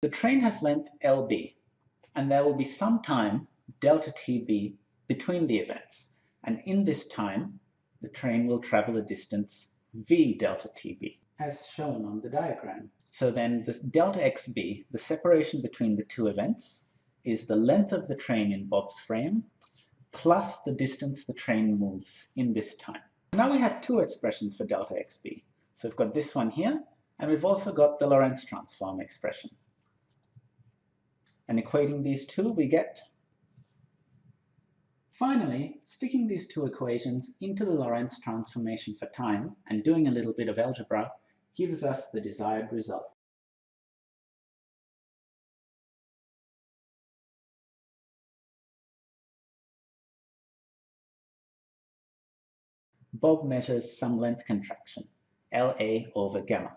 The train has length LB, and there will be some time delta TB between the events, and in this time the train will travel a distance v delta TB, as shown on the diagram. So then the delta XB, the separation between the two events, is the length of the train in Bob's frame plus the distance the train moves in this time. Now we have two expressions for delta XB. So we've got this one here, and we've also got the Lorentz transform expression. And equating these two, we get Finally, sticking these two equations into the Lorentz transformation for time and doing a little bit of algebra gives us the desired result. Bob measures some length contraction, LA over gamma.